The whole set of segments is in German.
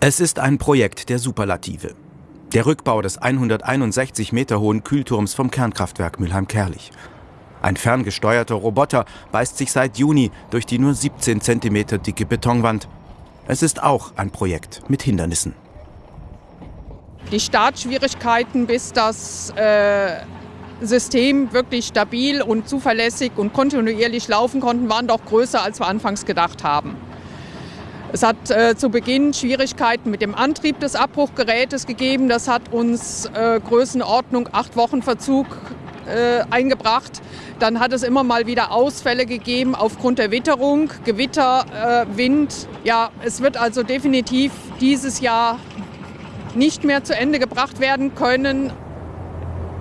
Es ist ein Projekt der Superlative. Der Rückbau des 161 Meter hohen Kühlturms vom Kernkraftwerk Mülheim-Kerlich. Ein ferngesteuerter Roboter beißt sich seit Juni durch die nur 17 Zentimeter dicke Betonwand. Es ist auch ein Projekt mit Hindernissen. Die Startschwierigkeiten, bis das äh, System wirklich stabil und zuverlässig und kontinuierlich laufen konnten, waren doch größer, als wir anfangs gedacht haben. Es hat äh, zu Beginn Schwierigkeiten mit dem Antrieb des Abbruchgerätes gegeben. Das hat uns äh, Größenordnung acht Wochen Verzug äh, eingebracht. Dann hat es immer mal wieder Ausfälle gegeben aufgrund der Witterung, Gewitter, äh, Wind. Ja, es wird also definitiv dieses Jahr nicht mehr zu Ende gebracht werden können.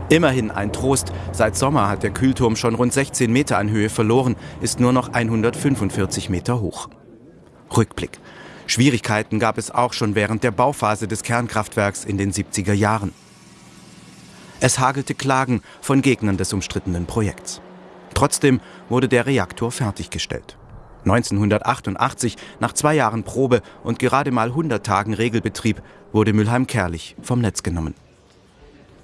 Immerhin ein Trost. Seit Sommer hat der Kühlturm schon rund 16 Meter an Höhe verloren, ist nur noch 145 Meter hoch. Rückblick. Schwierigkeiten gab es auch schon während der Bauphase des Kernkraftwerks in den 70er Jahren. Es hagelte Klagen von Gegnern des umstrittenen Projekts. Trotzdem wurde der Reaktor fertiggestellt. 1988, nach zwei Jahren Probe und gerade mal 100 Tagen Regelbetrieb, wurde Mülheim-Kerlich vom Netz genommen.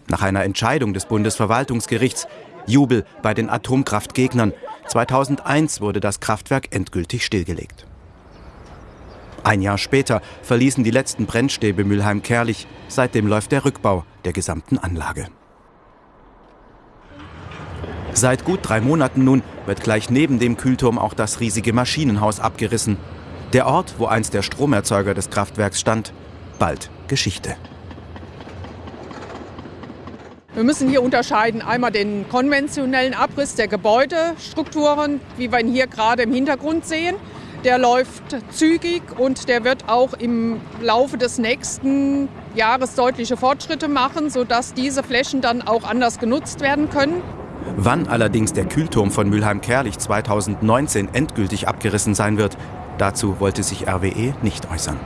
Nach einer Entscheidung des Bundesverwaltungsgerichts Jubel bei den Atomkraftgegnern 2001 wurde das Kraftwerk endgültig stillgelegt. Ein Jahr später verließen die letzten Brennstäbe Mülheim-Kerlich. Seitdem läuft der Rückbau der gesamten Anlage. Seit gut drei Monaten nun wird gleich neben dem Kühlturm auch das riesige Maschinenhaus abgerissen. Der Ort, wo einst der Stromerzeuger des Kraftwerks stand, bald Geschichte. Wir müssen hier unterscheiden einmal den konventionellen Abriss der Gebäudestrukturen, wie wir ihn hier gerade im Hintergrund sehen. Der läuft zügig und der wird auch im Laufe des nächsten Jahres deutliche Fortschritte machen, sodass diese Flächen dann auch anders genutzt werden können. Wann allerdings der Kühlturm von Mülheim-Kerlich 2019 endgültig abgerissen sein wird, dazu wollte sich RWE nicht äußern.